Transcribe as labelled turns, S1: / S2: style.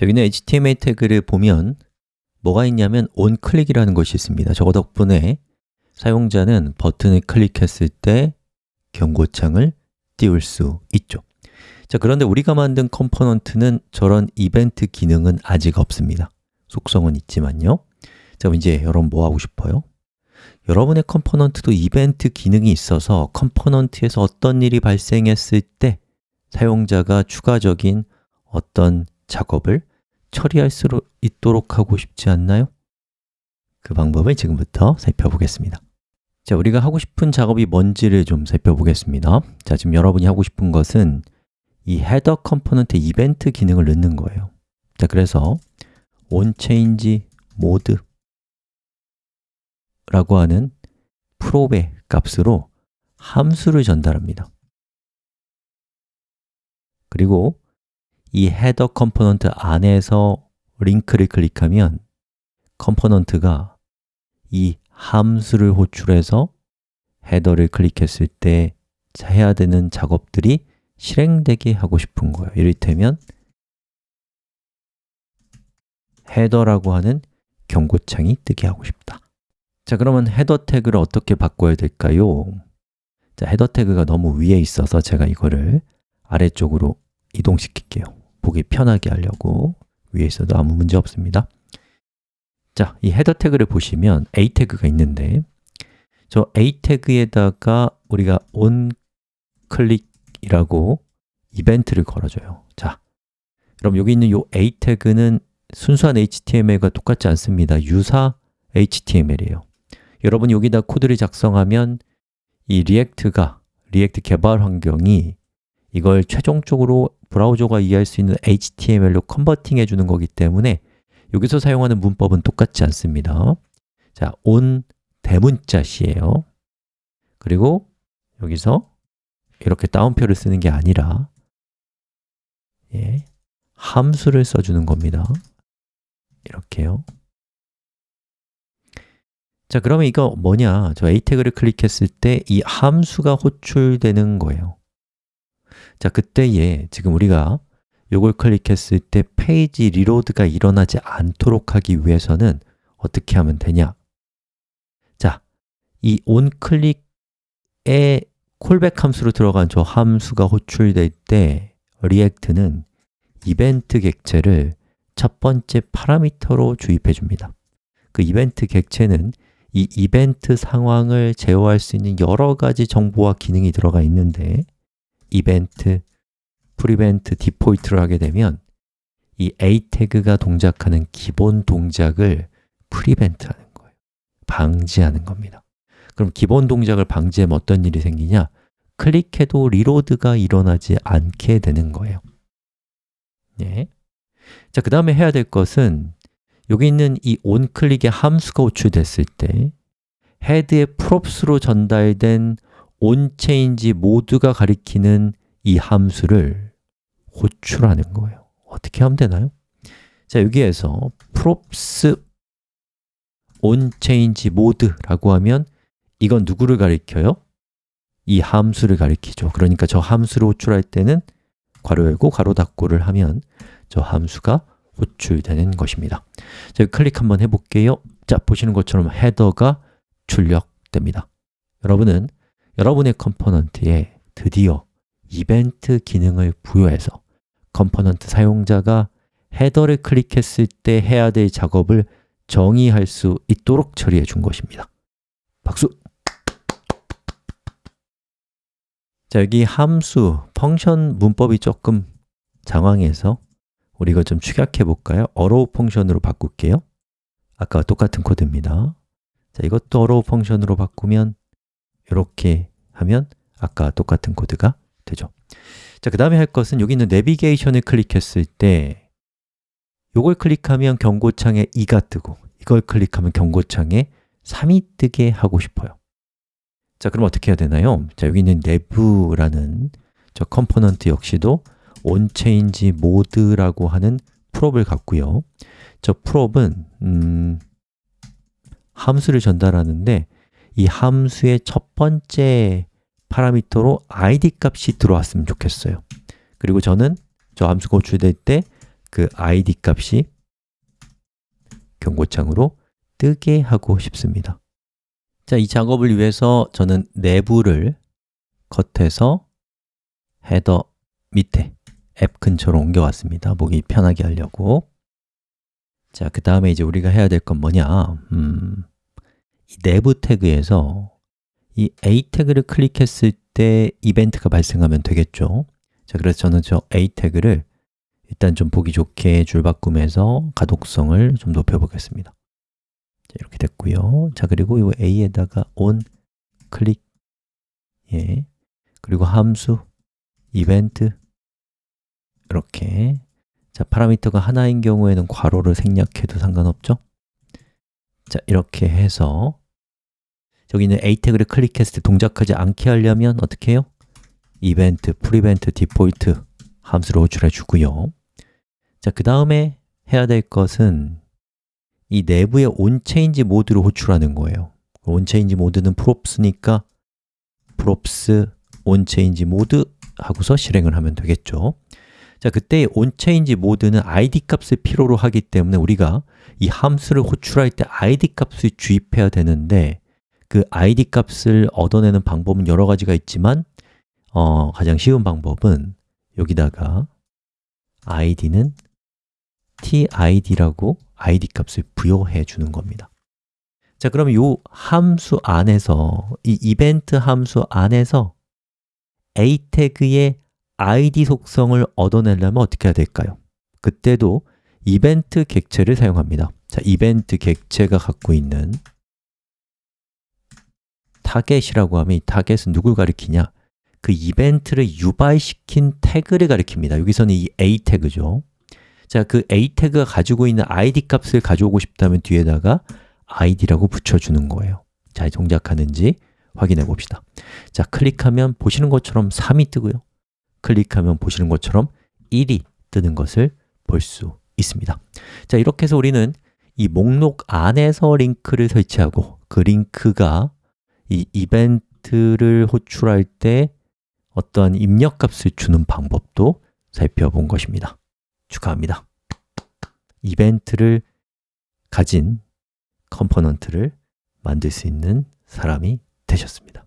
S1: 자, 여기는 HTML 태그를 보면 뭐가 있냐면 onClick이라는 것이 있습니다. 저거 덕분에 사용자는 버튼을 클릭했을 때 경고창을 띄울 수 있죠. 자, 그런데 우리가 만든 component는 저런 이벤트 기능은 아직 없습니다. 속성은 있지만요. 자, 이제 여러분 뭐 하고 싶어요? 여러분의 component도 이벤트 기능이 있어서 component에서 어떤 일이 발생했을 때 사용자가 추가적인 어떤 작업을 처리할 수 있도록 하고 싶지 않나요? 그 방법을 지금부터 살펴보겠습니다. 자, 우리가 하고 싶은 작업이 뭔지를 좀 살펴보겠습니다. 자, 지금 여러분이 하고 싶은 것은 이 header component 이벤트 기능을 넣는 거예요. 자, 그래서 onChangeMode라고 하는 prop의 값으로 함수를 전달합니다. 그리고 이 header component 안에서 링크를 클릭하면 component가 이 함수를 호출해서 header를 클릭했을 때 해야 되는 작업들이 실행되게 하고 싶은 거예요. 이를테면 header라고 하는 경고창이 뜨게 하고 싶다. 자, 그러면 헤더 태그를 어떻게 바꿔야 될까요? 자, 헤더 태그가 너무 위에 있어서 제가 이거를 아래쪽으로 이동시킬게요 보기 편하게 하려고 위에 있어도 아무 문제 없습니다. 자, 이 헤더 태그를 보시면 a 태그가 있는데 저 a 태그에다가 우리가 on 클릭이라고 이벤트를 걸어줘요. 자, 그럼 여기 있는 이 a 태그는 순수한 HTML과 똑같지 않습니다. 유사 HTML이에요. 여러분 여기다 코드를 작성하면 이 React가, React 개발 환경이 이걸 최종적으로 브라우저가 이해할 수 있는 HTML로 converting 해주는 거기 때문에 여기서 사용하는 문법은 똑같지 않습니다. 자, on 대문자 C예요. 그리고 여기서 이렇게 따옴표를 쓰는 게 아니라 예, 함수를 써주는 겁니다. 이렇게요. 자, 그러면 이거 뭐냐? 저 a 태그를 클릭했을 때 이 함수가 호출되는 거예요 자, 그때에 지금 우리가 이걸 클릭했을 때 페이지 reload가 일어나지 않도록 하기 위해서는 어떻게 하면 되냐? 자, 이 onClick에 callback 함수로 들어간 저 함수가 호출될 때 React는 이벤트 객체를 첫 번째 parameter로 주입해 줍니다 그 이벤트 객체는 이 이벤트 상황을 제어할 수 있는 여러 가지 정보와 기능이 들어가 있는데 event, prevent, default를 하게 되면 이 a 태그가 동작하는 기본 동작을 prevent 하는 거예요 방지하는 겁니다 그럼 기본 동작을 방지하면 어떤 일이 생기냐? 클릭해도 리로드가 일어나지 않게 되는 거예요 네. 자, 그 다음에 해야 될 것은 여기 있는 이 onClick의 함수가 호출됐을 때 헤드의 props로 전달된 onChange 모드가 가리키는 이 함수를 호출하는 거예요. 어떻게 하면 되나요? 자, 여기에서 props onChangeMode라고 하면 이건 누구를 가리켜요? 이 함수를 가리키죠. 그러니까 저 함수를 호출할 때는 괄호 열고 괄호 닫고를 하면 저 함수가 호출되는 것입니다. 자, 클릭 한번 해볼게요. 자, 보시는 것처럼 header가 출력됩니다. 여러분은 여러분의 component에 드디어 이벤트 기능을 부여해서 component 사용자가 header를 클릭했을 때 해야 될 작업을 정의할 수 있도록 처리해 준 것입니다 박수! 자, 여기 함수, function 문법이 조금 장황해서 우리 이거 좀 축약해 볼까요? arrow function으로 바꿀게요 아까와 똑같은 코드입니다 자, 이것도 arrow function으로 바꾸면 이렇게 하면 아까 똑같은 코드가 되죠. 자, 그 다음에 할 것은 여기 있는 내비게이션을 클릭했을 때 이걸 클릭하면 경고창에 2가 뜨고 이걸 클릭하면 경고창에 3이 뜨게 하고 싶어요. 자, 그럼 어떻게 해야 되나요? 자, 여기 있는 nav라는 저 component 역시도 onChangeMode라고 하는 prop을 갖고요. 저 prop은 음, 함수를 전달하는데 이 함수의 첫 번째 파라미터로 id 값이 들어왔으면 좋겠어요. 그리고 저는 저 함수가 호출될 때 그 id 값이 경고창으로 뜨게 하고 싶습니다. 자, 이 작업을 위해서 저는 내부를 컷해서 헤더 밑에 앱 근처로 옮겨왔습니다. 보기 편하게 하려고. 자, 그 다음에 이제 우리가 해야 될 건 뭐냐? 음, 이 내부 태그에서 이 a 태그를 클릭했을 때 이벤트가 발생하면 되겠죠? 자, 그래서 저는 저 a 태그를 일단 좀 보기 좋게 줄 바꾸면서 가독성을 좀 높여보겠습니다. 자, 이렇게 됐고요. 자, 그리고 이 a에다가 on 클릭. 예, 그리고 함수 이벤트. 이렇게. 자, 파라미터가 하나인 경우에는 괄호를 생략해도 상관없죠? 자, 이렇게 해서 저기 있는 a 태그를 클릭했을 때 동작하지 않게 하려면 어떻게 해요? event, prevent, default 함수를 호출해 주고요. 자, 그 다음에 해야 될 것은 이 내부의 onChangeMode를 호출하는 거예요. onChangeMode는 props니까 props onChange 모드 하고서 실행을 하면 되겠죠. 자, 그때 onChange 모드는 id 값을 필요로 하기 때문에 우리가 이 함수를 호출할 때 id 값을 주입해야 되는데 그 id 값을 얻어내는 방법은 여러 가지가 있지만 어, 가장 쉬운 방법은 여기다가 id는 tid라고 id 값을 부여해 주는 겁니다 자, 그럼 이 함수 안에서, 이 이벤트 함수 안에서 a 태그의 id 속성을 얻어내려면 어떻게 해야 될까요? 그때도 이벤트 객체를 사용합니다 자, 이벤트 객체가 갖고 있는 target이라고 하면 이 target은 누굴 가리키냐? 그 이벤트를 유발시킨 태그를 가리킵니다. 여기서는 이 a 태그죠. 자, 그 a 태그가 가지고 있는 id 값을 가져오고 싶다면 뒤에다가 id라고 붙여주는 거예요. 잘 동작하는지 확인해 봅시다. 자, 클릭하면 보시는 것처럼 3이 뜨고요. 클릭하면 보시는 것처럼 1이 뜨는 것을 볼 수 있습니다. 자, 이렇게 해서 우리는 이 목록 안에서 링크를 설치하고 그 링크가 이 이벤트를 호출할 때 어떠한 입력값을 주는 방법도 살펴본 것입니다. 축하합니다. 이벤트를 가진 component를 만들 수 있는 사람이 되셨습니다